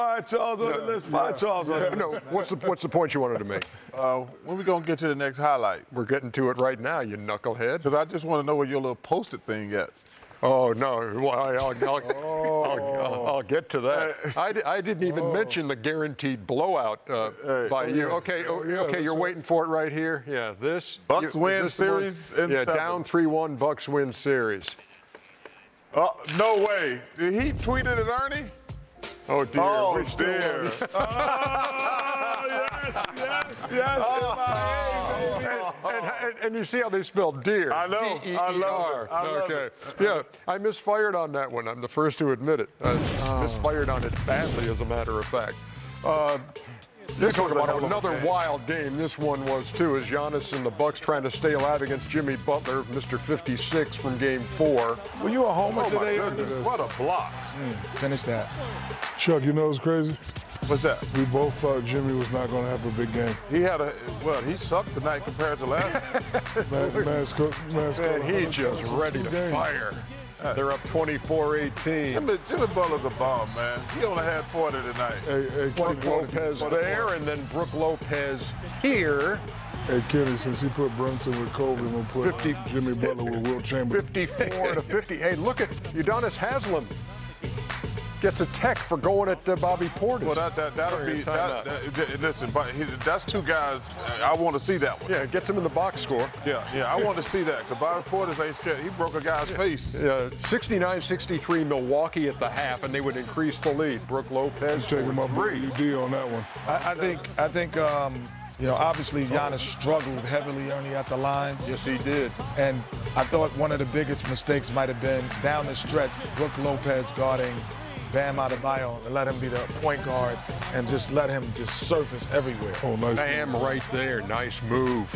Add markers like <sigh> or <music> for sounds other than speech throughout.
fire Charles on it. Let's fire Charles on it. No, what's the what's the point you wanted to make? Uh, when we gonna get to the next highlight? We're getting to it right now, you knucklehead. Because I just want to know where your little posted thing at. Oh no! Well, I, I'll, I'll, <laughs> I'll, I'll, get to that. I, I didn't even mention the guaranteed blowout uh, by you. Okay, oh, okay, you're waiting for it right here. Yeah, this Bucks you, win this one? series Yeah, seven. down three-one. Bucks win series. Oh, no way. Did he tweeted it at Ernie? Oh dear. Oh, we're dear. <laughs> Oh, yes, yes, yes. and, and, and you see how they spell deer. I know. I love it. D-E-E-R. I love okay. it. Yeah, I misfired on that one. I'm the first to admit it. I Oh. misfired on it badly, as a matter of fact. Uh, Let's was a about another game. wild game. This one was too, as Giannis and the Bucks trying to stay alive against Jimmy Butler, Mr. 56 from Game Four. Were you a homer Oh, today? What a block. Hmm, finish that. Chuck, you know what's crazy? What's that? We both thought Jimmy was not going to have a big game. He had a, well, he sucked tonight compared to last. <laughs> Man, man's co- man's And he just ready to games. fire. They're up 24-18. Jimmy, Jimmy Butler's a bomb, man. He only had 40 tonight. Hey, hey, Brook Kenny, Lopez there, and then Brook Lopez here. hey, Kenny, since he put Brunson with Kobe, I'm going to put 50 Jimmy Butler with Wilt Chamberlain. 54 to 50. Hey, look at Udonis Haslam gets a tech for going at uh, Bobby Portis. Well, that, that, that'll be, a that, that- listen, but he, that's two guys, I want to see that one. yeah, gets him in the box score. Yeah, yeah, I want to see that because Bobby Portis ain't scared. He broke a guy's face. Uh, 69-63 Milwaukee at the half, and they would increase the lead. Brook Lopez Taking my for boy three. UD on that one. I, I think I think um, you know obviously Giannis struggled heavily Ernie at the line, Yes, he did. and I thought one of the biggest mistakes might have been down the stretch, Brook Lopez guarding Bam Adebayo and let him be the point guard and just let him just surface everywhere. Oh, nice. Bam right there. Nice move.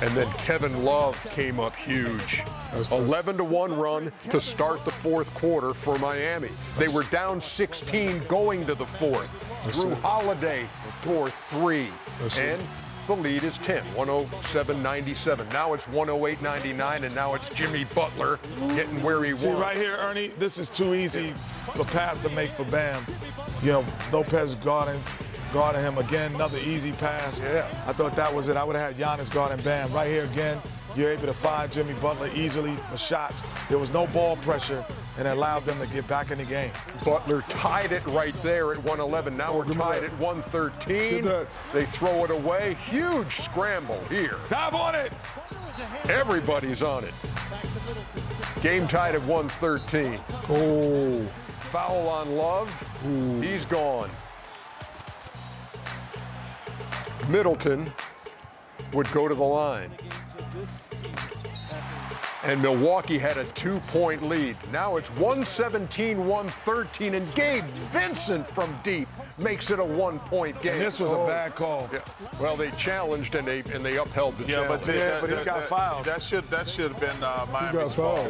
And then Kevin Love came up huge. 11 to 1 run to start the fourth quarter for Miami. They were down 16 going to the fourth. Drew it. Holiday for three. And the lead is 10, 107.97. Now it's 108.99, and now it's Jimmy Butler getting where he See wants. right here, Ernie, this is too easy a pass to make for Bam. You know, Lopez guarding, guarding him again, another easy pass. Yeah. I thought that was it. I would have had Giannis guarding Bam. Right here again, you're able to find Jimmy Butler easily for shots. There was no ball pressure, and it allowed them to get back in the game. Butler tied it right there at 111. Now we're tied that. at 113. They throw it away. Huge scramble here. Dive on it. Everybody's on it. Game tied at 113. Oh, Foul on Love. He's gone. Middleton would go to the line. And Milwaukee had a two-point lead. Now it's 117-113, and Gabe Vincent from deep makes it a one-point game. And this was a Oh. bad call. Yeah. Well, they challenged and they and they upheld the Yeah, but, challenge. Yeah, that, but he that, got that, fouled. That should that should have been uh, he Miami's ball.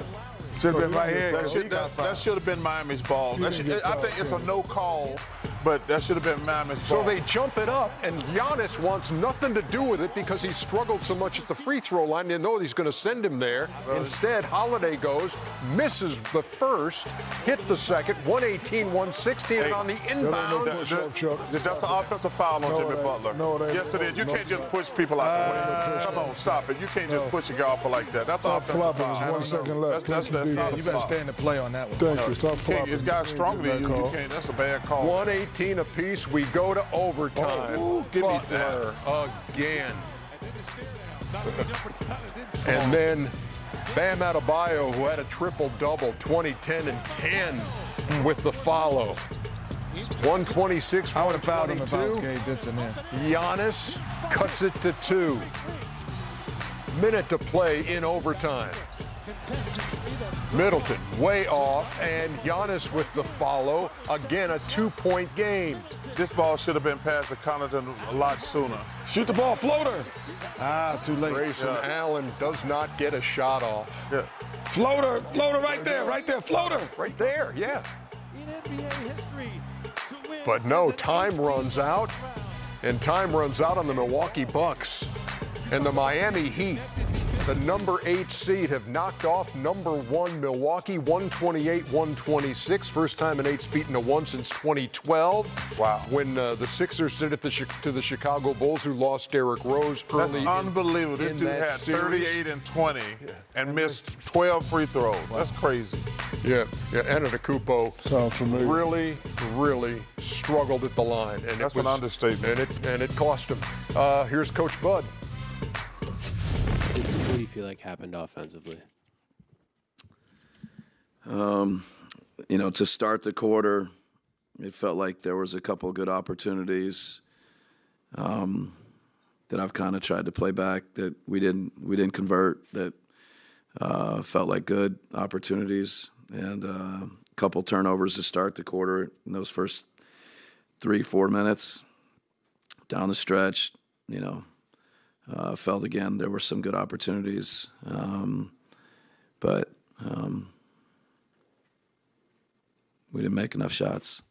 Should have been right here. That 'cause he should got that, that should have been Miami's ball. That should, I think it's a no call, but that should have been Miami's So ball. they jump it up, and Giannis wants nothing to do with it because he struggled so much at the free throw line. They know he's going to send him there. Instead, Holiday goes, misses the first, hit the second, 118, 116, and on the no inbound. push up, Chuck. That's an offensive foul on No, Jimmy it. Butler. No, it ain't. Yes, it is. You No, can't just push people out the ah, way. push Come on, stop it. You can't just push a guy off like that. That's Stop offensive flopping. foul. There's one second left. That's, that's, Play that's some not You better foul. stay in the play on that one. Thank you. Stop Can't- flopping. This guy's stronger than you. You can't. That's a bad call. 118 apiece. We go to overtime. Oh, ooh, give me Butler again. And then Bam Adebayo, who had a triple-double, 20, 10, and 10 with the follow. 126, I would have fouled him if I was 122. Gabe Vincent there. Giannis cuts it to two. Minute to play in overtime. Middleton way off, and Giannis with the follow. Again, a two-point game. This ball should have been passed to Connaughton a lot sooner. Shoot the ball, floater. Ah, too late. Grayson Allen does not get a shot off. Yeah. Floater, floater right there, right there, floater. Right there, yeah. in NBA history But no, time runs out, and time runs out on the Milwaukee Bucks and the Miami Heat. The number eight seed, have knocked off number one Milwaukee, 128 126. First time an eight's beaten a one since 2012. Wow. When uh, the Sixers did it to, to the Chicago Bulls, who lost Derrick Rose That's early. in- unbelievable. This in dude had series. 38 and 20 and missed 12 free throws. That's crazy. Yeah, yeah. Antetokounmpo Sounds familiar. really, really struggled at the line, and That's it an understatement. And it and it cost him. Uh, here's Coach Bud. You feel like happened offensively? you know, to start the quarter, it felt like there was a couple good opportunities um, that I've kind of tried to play back that we didn't we didn't convert. That uh, felt like good opportunities, and uh, a couple turnovers to start the quarter in those first three four minutes. Down the stretch, you know, uh, felt again there were some good opportunities, um, but. Um, we didn't make enough shots.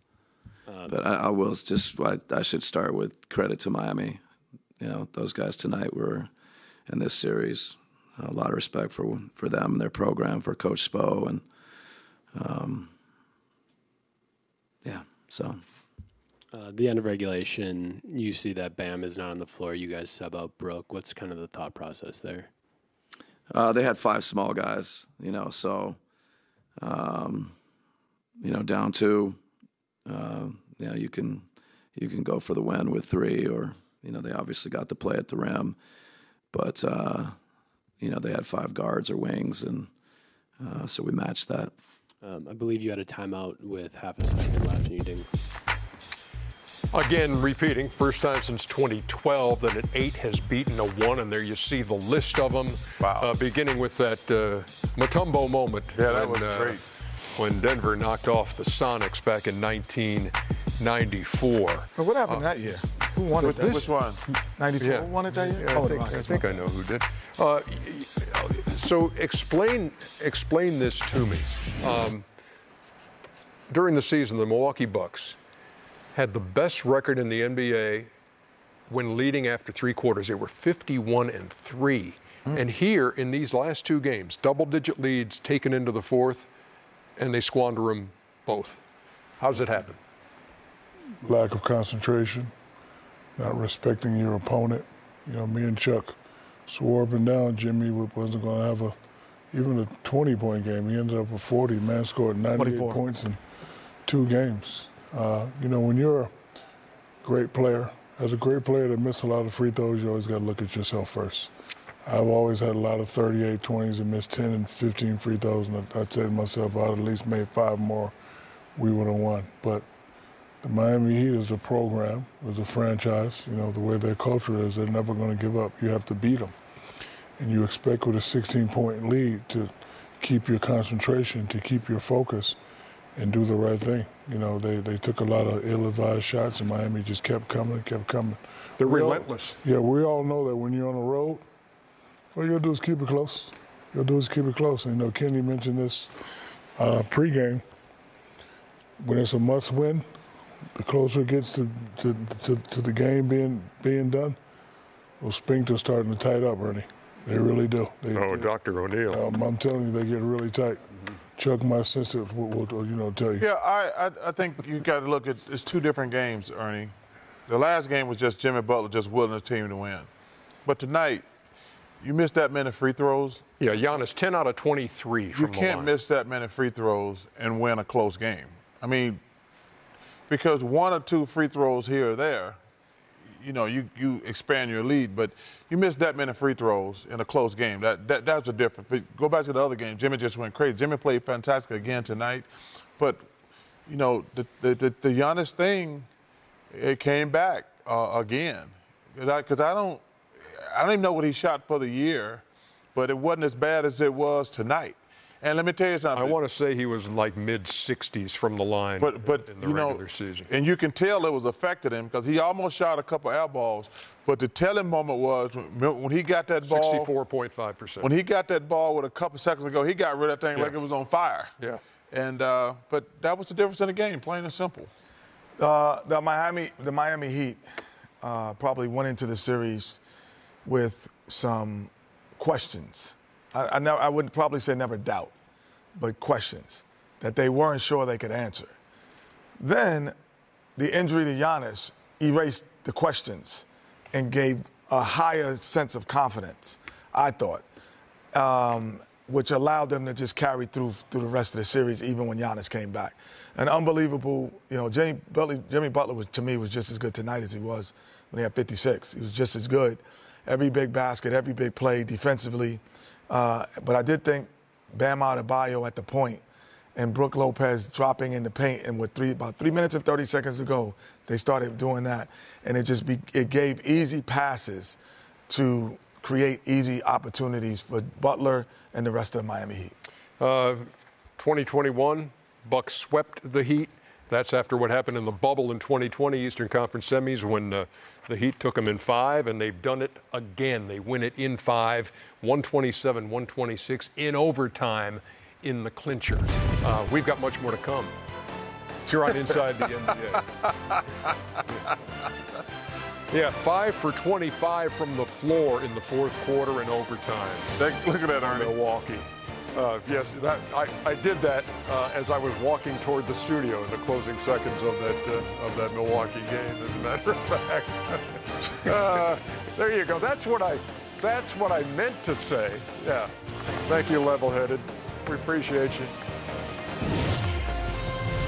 but I, I will just I, I should start with credit to Miami. You know, those guys tonight were in this series. A lot of respect for for them, and their program, for Coach Spo, and um, yeah. So Uh, the end of regulation, you see that Bam is not on the floor. You guys sub out Brook. What's kind of the thought process there? Uh, they had five small guys, you know, so, um, you know, down two, uh, you know, you can, you can go for the win with three, or you know, they obviously got the play at the rim, but uh, you know, they had five guards or wings, and uh, so we matched that. Um, I believe you had a timeout with half a second left, and you didn't. Again, repeating, first time since 2012 that an eight has beaten a one, and there you see the list of them. Wow. Uh, beginning with that uh, Mutombo moment. Yeah, that when, was uh, great. When Denver knocked off the Sonics back in 1994. But what happened that year? Who won it? That Which one? 94 Yeah. won it that year? Yeah, oh, I the think, I think I know who did. Uh, y- y- so explain explain this to me. Um, during the season, the Milwaukee Bucks had the best record in the NBA when leading after three quarters. They were 51 and three. Hmm. And here in these last two games, double-digit leads taken into the fourth, and they squander them both. How does it happen? Lack of concentration, not respecting your opponent. You know, me and Chuck swore up and down Jimmy wasn't going to have a even a 20 point game. He ended up with 40. Man scored 98 24. points in two games. Uh, you know, when you're a great player, as a great player that missed a lot of free throws, you always got to look at yourself first. I've always had a lot of 38 20s and missed 10 and 15 free throws, and I, I said to myself, I'd at least made five more, we would have won. But the Miami Heat is a program, is a franchise. You know, the way their culture is, they're never going to give up. You have to beat them. And you expect with a 16 point lead to keep your concentration, to keep your focus, and do the right thing. You know, they, they took a lot of ill advised shots, and Miami just kept coming, kept coming. They're We all- relentless. yeah, we all know that when you're on the road, all you gotta do is keep it close. You gotta do is keep it close. And you know, Kenny mentioned this uh, pregame. When it's a must-win, the closer it gets to, to, to, to the game being being done, those spinks are starting to tight up, Ernie. They really do. They, Oh, they- Dr. O'Neal. um, I'm telling you, they get really tight. Chuck, my assistant, will, will, you know, tell you. Yeah, I, I, I think you got to look at it's two different games, Ernie. The last game was just Jimmy Butler just willing his team to win. But tonight, you missed that many free throws. Yeah, Giannis, 10 out of 23 You from the can't line. miss that many free throws and win a close game. I mean, because one or two free throws here or there, you know, you, you expand your lead, but you miss that many free throws in a close game. That, that that's a difference. But go back to the other game. Jimmy just went crazy. Jimmy played fantastic again tonight, but you know the the the, the Giannis thing, it came back uh, again. Because I, I don't I don't even know what he shot for the year, but it wasn't as bad as it was tonight. And let me tell you something. I want to say he was like mid 60s from the line But but in the you know, regular season. and you can tell it was affected him because he almost shot a couple air balls. But the telling moment was when, when he got that ball. 64.5%. When he got that ball with a couple seconds ago, he got rid of that thing Yeah. like it was on fire. Yeah. And uh, but that was the difference in the game, plain and simple. Uh, the Miami, the Miami Heat, uh, probably went into the series with some questions. I, I, never, I would probably say never doubt, but questions that they weren't sure they could answer. Then the injury to Giannis erased the questions and gave a higher sense of confidence, I thought, um, which allowed them to just carry through through the rest of the series, even when Giannis came back. An unbelievable, you know, Jimmy Butler, Jimmy Butler was, to me was just as good tonight as he was when he had 56. He was just as good. Every big basket, every big play defensively. Uh, but I did think Bam Adebayo at the point and Brook Lopez dropping in the paint, and with three about three minutes and 30 seconds to go, they started doing that, and it just be, it gave easy passes to create easy opportunities for Butler and the rest of the Miami Heat. Uh, 2021, Bucks swept the Heat. That's after what happened in the bubble in 2020 Eastern Conference semis when uh, the Heat took them in five, and they've done it again. They win it in five, 127, 126 in overtime in the clincher. Uh, we've got much more to come. It's here on Inside the NBA. <laughs> Yeah, five for 25 from the floor in the fourth quarter and overtime. That- look at that, Ernie. Milwaukee. Uh, yes, that I, I did that uh, as I was walking toward the studio in the closing seconds of that uh, of that Milwaukee game. As a matter of <laughs> fact, uh, there you go. That's what I that's what I meant to say. Yeah. Thank you, level-headed. We appreciate you.